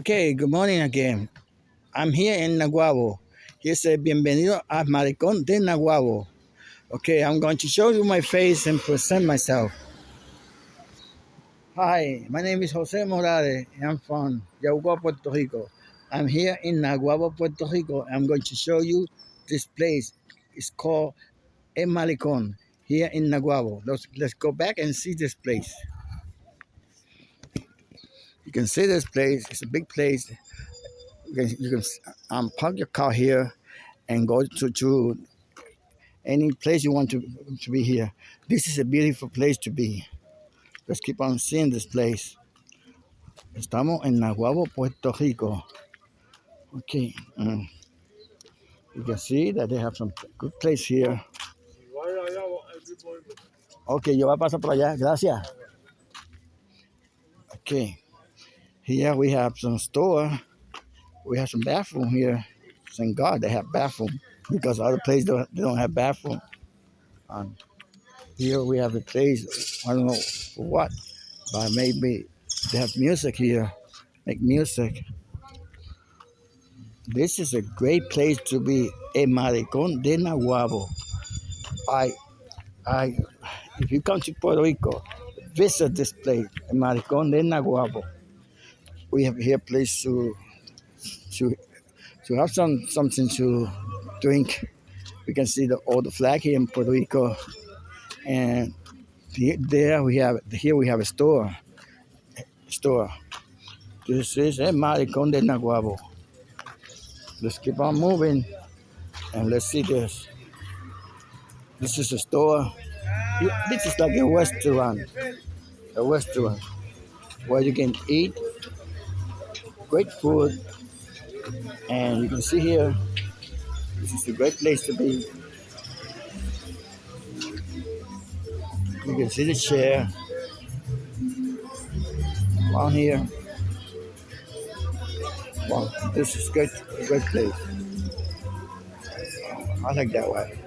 Okay, good morning again. I'm here in Naguabo. He said, Bienvenido a Malecón de Naguabo. Okay, I'm going to show you my face and present myself. Hi, my name is Jose Morales. I'm from Yauco, Puerto Rico. I'm here in Naguabo, Puerto Rico. I'm going to show you this place. It's called El Malecón here in Naguabo. Let's, let's go back and see this place. You can see this place. It's a big place. You can, you can um, park your car here and go to, to any place you want to, to be here. This is a beautiful place to be. Let's keep on seeing this place. Estamos en Naguabo, Puerto Rico. Okay. Um, you can see that they have some good place here. Okay, yo voy a pasar por allá. Gracias. Okay. Here we have some store. We have some bathroom here. Thank God they have bathroom because other places don't, they don't have bathroom. Um, here we have a place, I don't know for what, but maybe they have music here, make music. This is a great place to be, a Malecón de Naguabo. I, I, if you come to Puerto Rico, visit this place, a Malecón de Naguabo. We have here place to, to, to have some something to drink. We can see the the flag here in Puerto Rico, and there we have here we have a store. Store. This is a Malecón de Naguabo. Let's keep on moving and let's see this. This is a store. This is like a restaurant. A restaurant where you can eat great food. And you can see here, this is a great place to be. You can see the chair on here. Wow, this is great, great place. I like that way.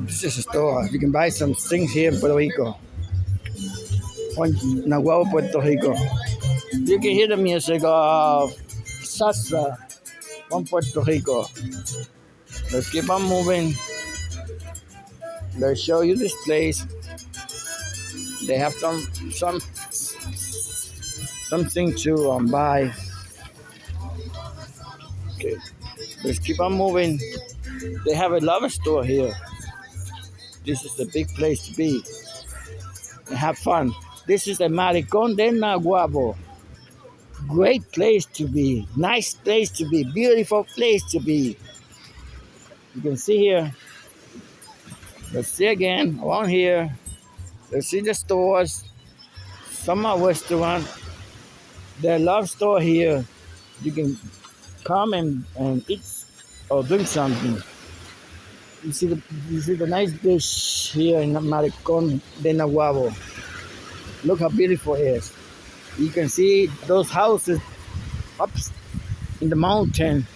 This is a store. You can buy some things here in Puerto Rico. Naguabo, Puerto Rico. You can hear the music of salsa from Puerto Rico. Let's keep on moving. Let's show you this place. They have some some something to um, buy. Okay, let's keep on moving. They have a love store here. This is the big place to be and have fun. This is the Malecón de Naguabo. Great place to be, nice place to be, beautiful place to be. You can see here. Let's see again along here. Let's see the stores. Are restaurant. The love store here. You can come and, and eat or drink something. You see the you see the nice dish here in Malecón de Naguabo. Look how beautiful it is. You can see those houses up in the mountain.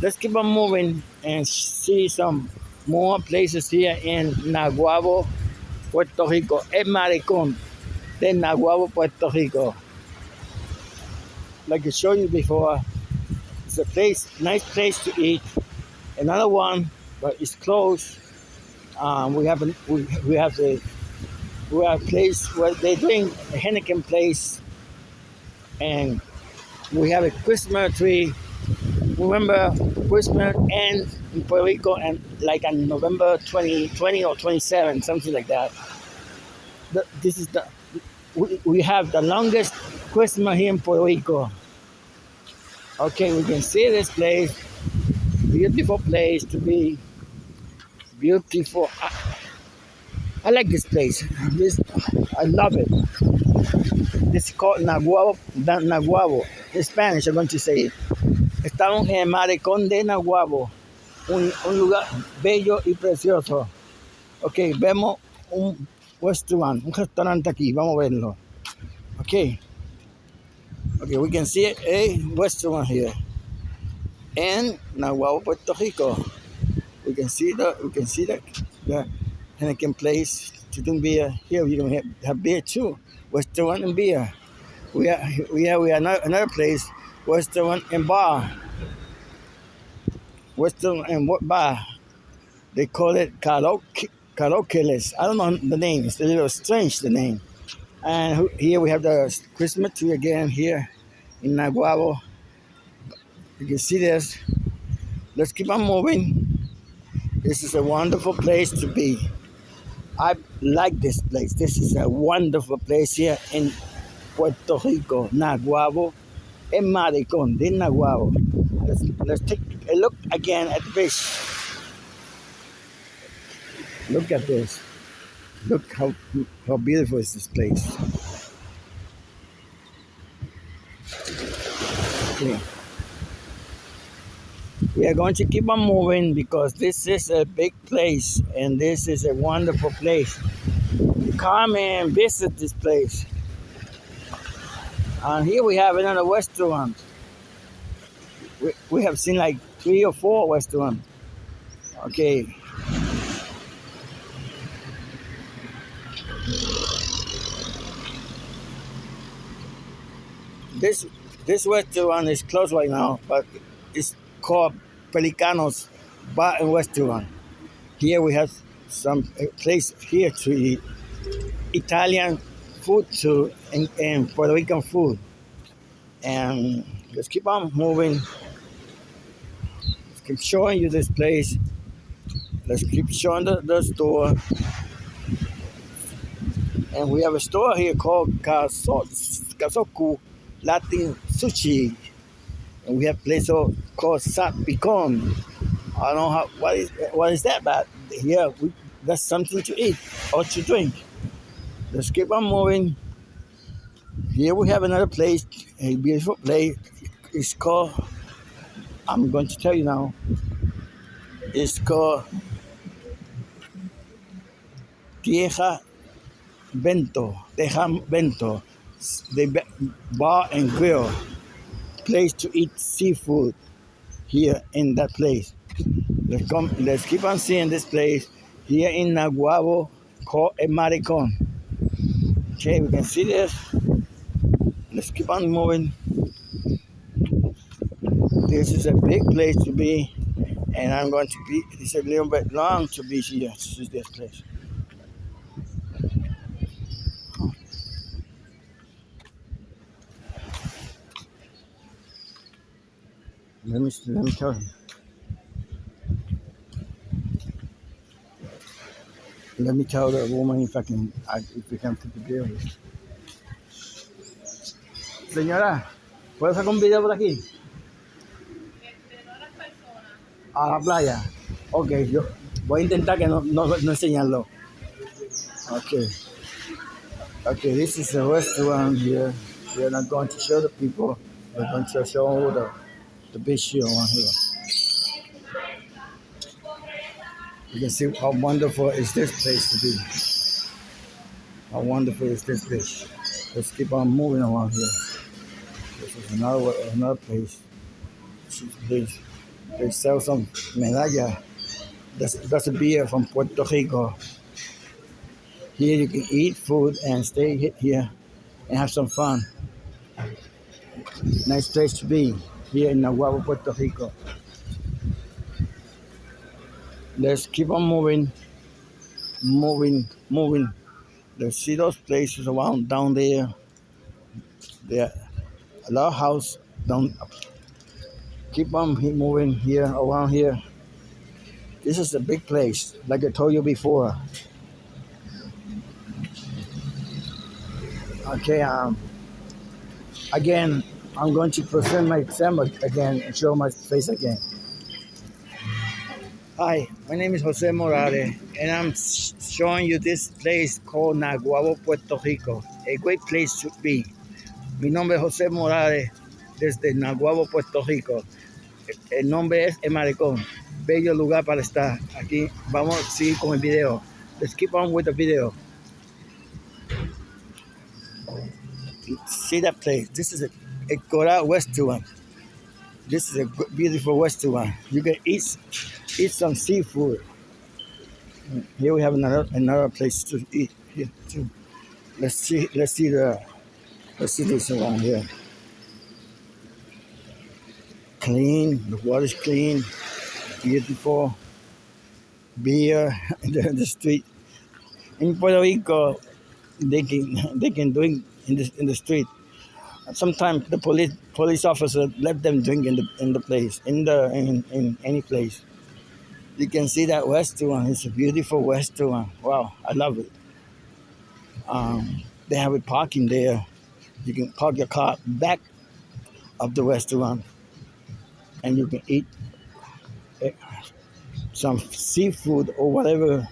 Let's keep on moving and see some more places here in Naguabo, Puerto Rico. El Malecón de Naguabo, Puerto Rico. Like I showed you before, it's a place, nice place to eat. Another one, but it's closed. Um, we have a, we, we have the we have a place where they're doing a Heineken place, and we have a Christmas tree. Remember, Christmas ends in Puerto Rico and like on November 2020 or 27, something like that. The, this is the we, we have the longest Christmas here in Puerto Rico. Okay, we can see this place. Beautiful place to be. Beautiful. I, I like this place. This I love it. Is called Naguabo. Naguabo. In Spanish, I'm going to say it. Estamos en el Malecón de Naguabo, un, un lugar bello y precioso. Ok, vemos un restaurant, un restaurante aquí, vamos a verlo. Ok. Okay, we can see a restaurant here in Nahuatl, Puerto Rico. We can see the we can see the, the Henneken place to drink beer. Here you can have, have beer too, restaurant and beer. We have we have we have another, place, Western and Bar. Western in what bar? They call it karaoke. Karaoke I don't know the name. It's a little strange the name. And here we have the Christmas tree again here in Naguabo. You can see this. Let's keep on moving. This is a wonderful place to be. I like this place. This is a wonderful place here in Puerto Rico, Naguabo, in Malecón, de Naguabo. Let's, let's take a look again at the fish. Look at this. Look how, how beautiful is this place. We are going to keep on moving because this is a big place and this is a wonderful place. Come and visit this place. And here we have another restaurant. We, we have seen like three or four restaurants. Okay. This this restaurant is closed right now, but it's called Pelicanos Bar and Restaurant. Here we have some place here to eat Italian food too and, and Puerto Rican food. And let's keep on moving. Let's keep showing you this place. Let's keep showing the, the store. And we have a store here called Kasoku Latin Sushi. We have place called Sat Picon. I don't know what is what is that, but here we, that's something to eat or to drink. Let's keep on moving. Here we have another place, a beautiful place. It's called. I'm going to tell you now. It's called Tierra Bento. Teja Bento. The bar and grill place to eat seafood here in that place. Let's come. Let's keep on seeing this place here in Naguabo called a Malecón. Okay, we can see this. Let's keep on moving. This is a big place to be, and I'm going to be. It's a little bit long to be here. This is this place. Let me let me tell him. Let me tell the woman if I can if we can put the video. Señora, ¿puedo sacar un video por aquí? A la playa. Ok, yo voy a intentar que no, no, no enseñarlo. Okay. Okay, this is the restaurant here. We're not going to show the people. We're going to show the the big show on here. You can see how wonderful is this place to be. How wonderful is this place. Let's keep on moving around here. This is another another place. Place. They sell some medalla. That's, that's a beer from Puerto Rico. Here you can eat food and stay here and have some fun. Nice place to be here in Naguabo, Puerto Rico. Let's keep on moving, moving, moving. Let's see those places around down there. There, a lot of house down. Keep on moving here around here. This is a big place, like I told you before. Okay, um, again, I'm going to present my exam again and show my face again. Hi, my name is Jose Morales, and I'm showing you this place called Naguabo, Puerto Rico. A great place to be. Mi nombre es José Morales, desde Naguabo, Puerto Rico. El nombre es Emaricón. Bello lugar para estar. Aquí vamos a seguir con el video. Let's keep on with the video. See that place? This is a a Korea restaurant. This is a beautiful restaurant. You can eat eat some seafood. Here we have another another place to eat here too. Let's see let's see the Let's see this around here. Clean, the water's clean, beautiful. Beer in the, the street. In Puerto Rico, they can they can drink in the in the street. Sometimes the police police officer let them drink in the in the place in the in, in any place. You can see that restaurant. It's a beautiful restaurant. Wow, I love it. Um, they have a parking there. You can park your car back of the restaurant, and you can eat eh, some seafood or whatever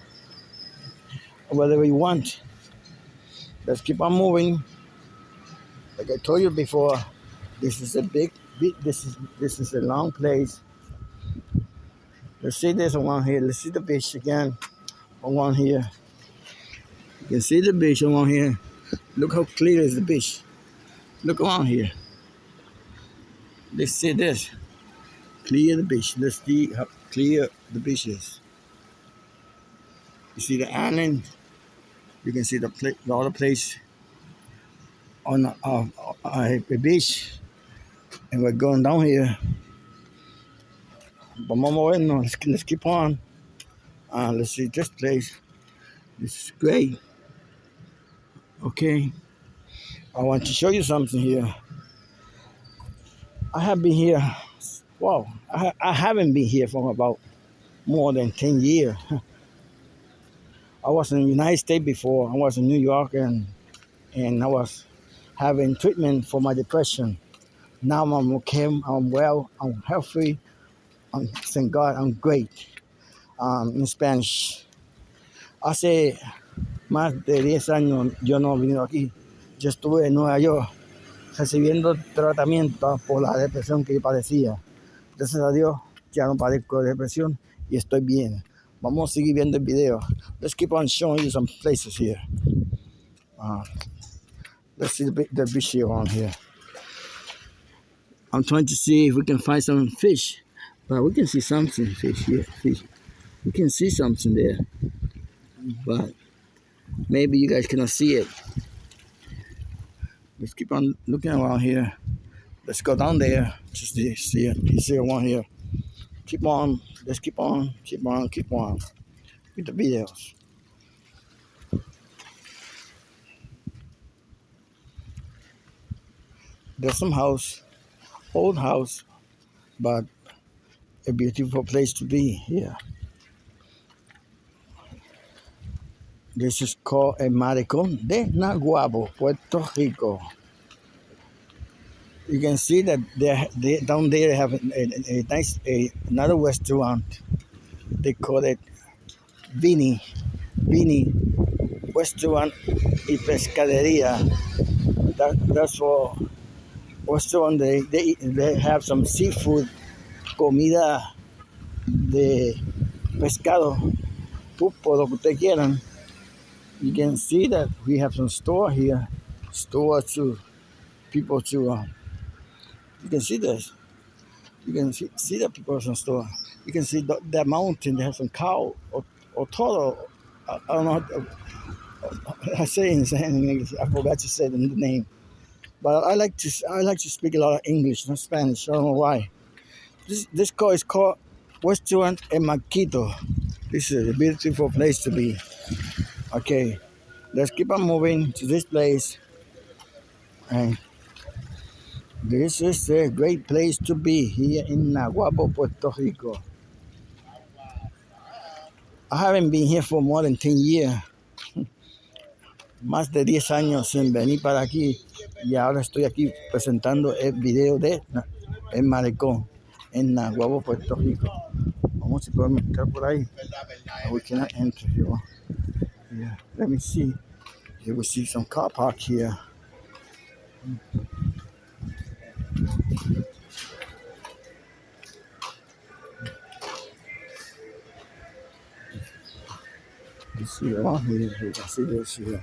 whatever you want. Let's keep on moving. Like I told you before, this is a big, big this is this is a long place. Let's see this one here. Let's see the beach again. One here. You can see the beach on here. Look how clear is the beach. Look around here. Let's see this. Clear the beach. Let's see how clear the beach is. You see the island. You can see the, pla- the other place on uh, uh, a beach. And we're going down here. Vamos a movernos. Let's, let's keep on. Uh, let's see this place. This is great. Okay. I want to show you something here. I have been here. Wow. I, I haven't been here for about more than 10 years. I was in the United States before. I was in New York and and I was having treatment for my depression. Now I'm okay. I'm well. I'm healthy. I'm, thank God, I'm great. Um, in Spanish. Hace más de 10 años yo no he venido aquí. Yo estuve en Nueva York recibiendo tratamiento por la depresión que yo padecía. Gracias a Dios ya no padezco de depresión y estoy bien. Vamos a seguir viendo el video. Let's keep on showing you some places here. Uh, let's see the, bi- the beach here here. I'm trying to see if we can find some fish, but we can see something fish here. Fish. We can see something there, but maybe you guys cannot see it. Let's keep on looking around here. Let's go down there. Just see, see it. You see one here. Keep on. Let's keep on. Keep on. Keep on. With the videos. There's some house, old house, but a beautiful place to be here. This is called El Malecón de Naguabo, Puerto Rico. You can see that they, they down there they have a, a, a nice a, another restaurant. They call it Vini, Vini Restaurant y Pescaderia. That, that's for restaurant. They, they they have some seafood, comida de pescado, pulpo, lo que ustedes quieran. You can see that we have some store here, store to people to. Uh, you can see this. You can see, see the people some store. You can see the, the mountain. They have some cow or, or toro. I, I don't know. How I say in in English. I forgot to say the name. But I like to I like to speak a lot of English, not Spanish. I don't know why. This this call is called Restaurant en Maquito. This is a beautiful place to be. Okay, let's keep on moving to this place. And this is a great place to be here in Naguabo, Puerto Rico. I haven't been here for more than 10 years. Más de 10 años sin venir para aquí. Y ahora estoy aquí presentando el video de El Malecón en Naguabo, Puerto Rico. Vamos si podemos entrar por ahí. We cannot enter here. Yeah, let me see. Here we see some car park here. You see around here. You can see this here.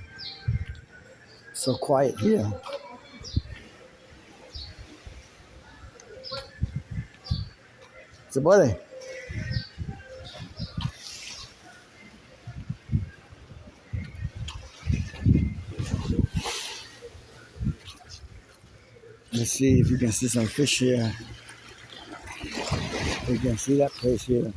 So quiet here. Se puede. see if you can see some fish here. You can see that place here.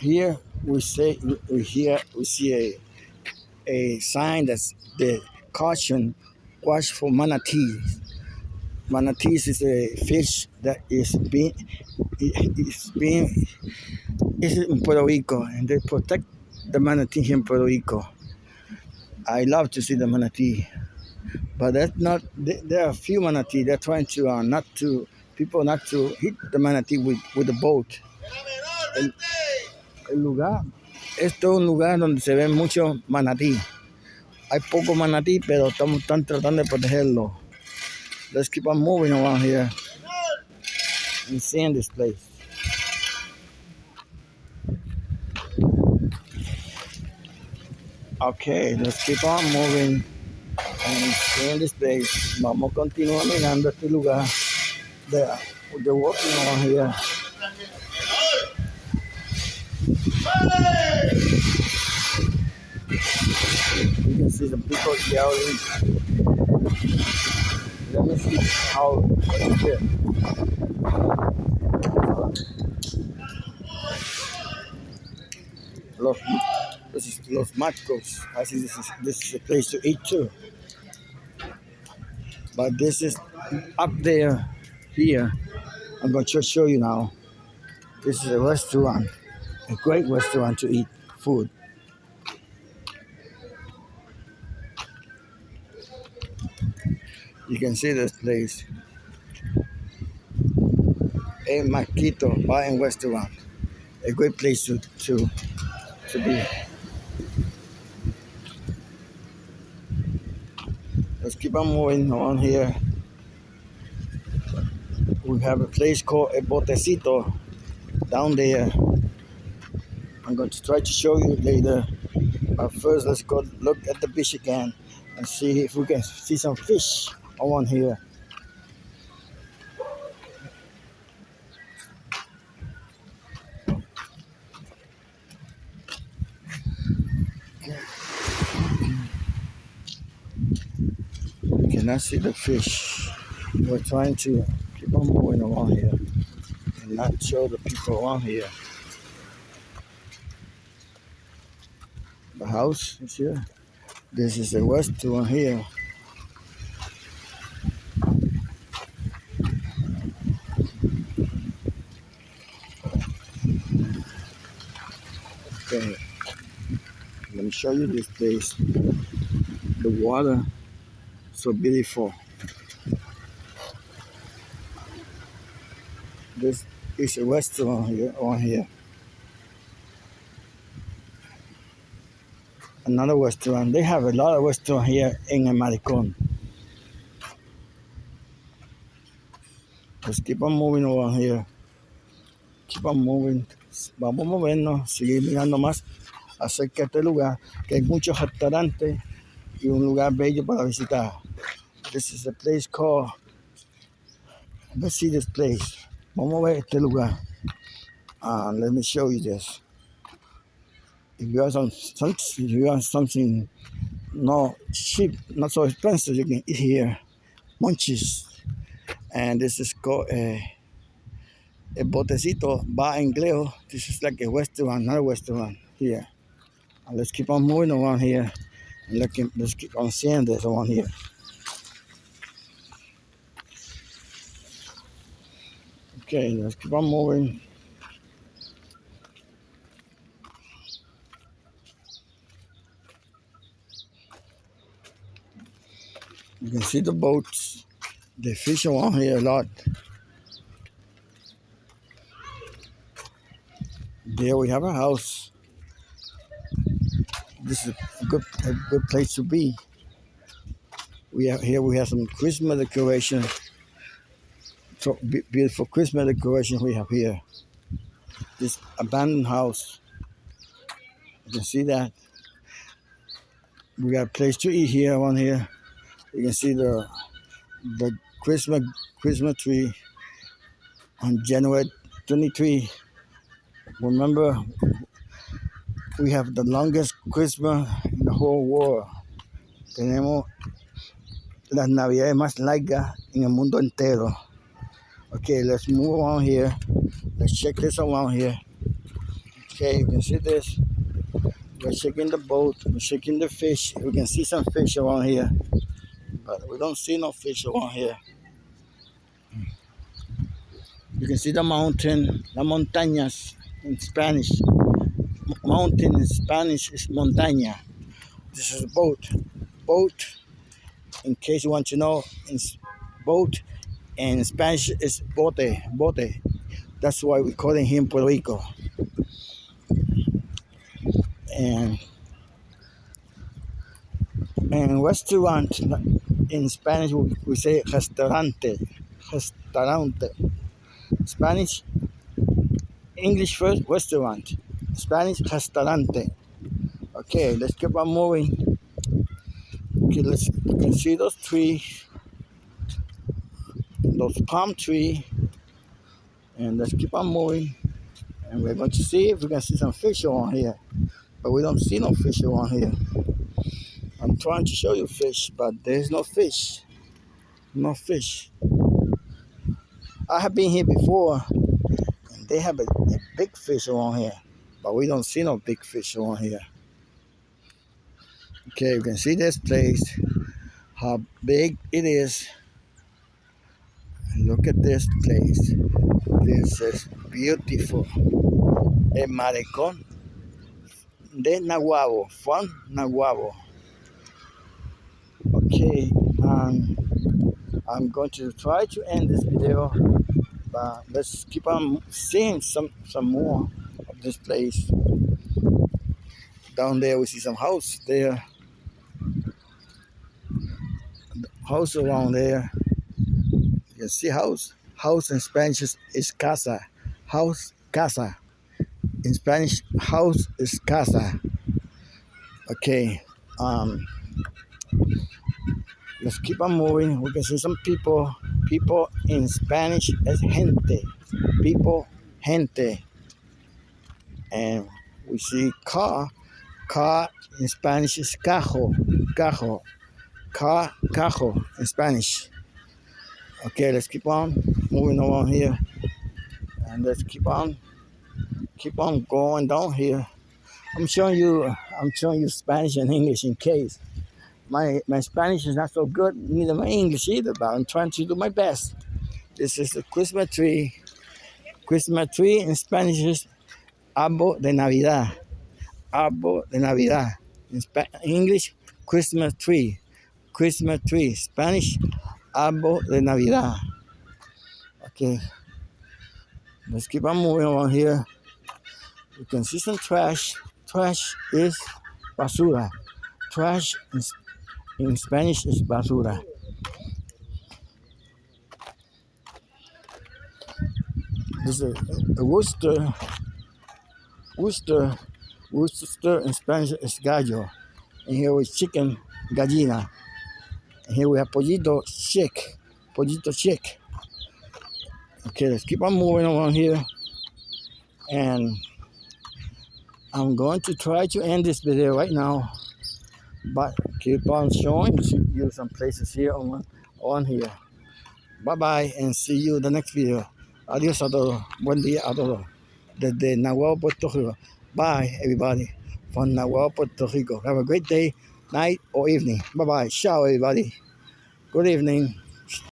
Here we say we here we see a a sign that's the caution watch for manatees. Manatees is a fish that is being is being is in Puerto Rico and they protect the manatee in Puerto Rico. I love to see the manatee, but that's not. There are a few manatee. They're trying to uh, not to people not to hit the manatee with with the boat. El lugar, esto es un lugar donde se ven muchos manatí. Hay poco manatí, pero estamos están tratando de protegerlo. Let's keep on moving around here and seeing this place. Okay, let's keep on moving and seeing this place. Vamos a continuar mirando este lugar. They're, they're walking around here. You can see some people yelling. Let me see how what is it? Los, this is Los Machos. I see this is this is a place to eat too. But this is up there here. I'm going to show you now. This is a restaurant, a great restaurant to eat food. You can see this place. A Maquito Bar and Restaurant. A great place to, to, to be. Let's keep on moving on here. We have a place called El Botecito down there. I'm going to try to show you later. But first, let's go look at the beach again and see if we can see some fish on here. Can I see the fish? We're trying to keep on moving around here and not show the people around here. House here. This is the restaurant here. Okay, let me show you this place. The water, so beautiful. This is a restaurant here on here. Another restaurant. They have a lot of restaurants here in El Maricon. Let's keep on moving around here. Keep on moving. Vamos a movernos, seguir mirando más acerca de este lugar, que hay muchos restaurantes y un lugar bello para visitar. This is a place called, let's see this place. Vamos a ver este lugar. Uh, let me show you this. If you have some, if you have something not cheap, not so expensive, you can eat here. Munchies. And this is called a, a botecito bar en Gleo. This is like a restaurant, not a restaurant here. And let's keep on moving around here. And look, let's keep on seeing this around here. Okay, let's keep on moving. You can see the boats. They fish around here a lot. There we have a house. This is a good a good place to be. We have here we have some Christmas decoration. So beautiful Christmas decoration we have here. This abandoned house. You can see that. We got a place to eat here around here. You can see the the Christmas Christmas tree on January 23. Remember, we have the longest Christmas in the whole world. Tenemos las navidades más largas en el mundo entero. Okay, let's move on here. Let's check this around here. Okay, you can see this. We're checking the boat. We're checking the fish. We can see some fish around here, but we don't see no fish around here. You can see the mountain, the montañas in Spanish. Mountain in Spanish is montaña. This is a boat. Boat, in case you want to know, in boat, in Spanish is bote, bote. That's why we call him Puerto Rico. And and restaurant in Spanish we, say restaurante, restaurante. Spanish, English first, restaurant. Spanish, restaurante. Okay, let's keep on moving. Okay, let's you can see those trees, those palm tree, and let's keep on moving. And we're going to see if we can see some fish on here, but we don't see no fish on here. I'm trying to show you fish, but there's no fish. No fish. I have been here before, and they have a, a big fish around here, but we don't see no big fish around here. Okay, you can see this place, how big it is. Look at this place. This is beautiful. El Malecón de Naguabo, from Naguabo. Okay, um, I'm going to try to end this video, but let's keep on seeing some, some more of this place. Down there we see some house there. House around there. You can see house. House in Spanish is, casa. House, casa. In Spanish, house is casa. Okay. Um, let's keep on moving. We can see some people. People in Spanish is gente. People, gente. And we see car. Car in Spanish is cajo. Cajo. Car, cajo in Spanish. Okay, let's keep on moving along here. And let's keep on keep on going down here. I'm showing you I'm showing you Spanish and English in case my my Spanish is not so good, neither my English either, but I'm trying to do my best. This is the Christmas tree. Christmas tree in Spanish is Arbo de Navidad. Arbo de Navidad. In Sp- English, Christmas tree. Christmas tree. Spanish, Arbo de Navidad. Okay. Let's keep on moving on here. You can see some trash. Trash is basura. Trash is in Spanish is basura. This is a, a rooster. rooster. rooster in Spanish is gallo. And here is chicken, gallina. And here we have pollito chick. Pollito chick. Okay, let's keep on moving along here. And I'm going to try to end this video right now but keep on showing you some places here on, on here. Bye bye and see you in the next video. Adiós a todos. Buen día a todos. Desde Naguabo, Puerto Rico. Bye everybody from Naguabo, Puerto Rico. Have a great day, night or evening. Bye bye. Ciao everybody. Good evening.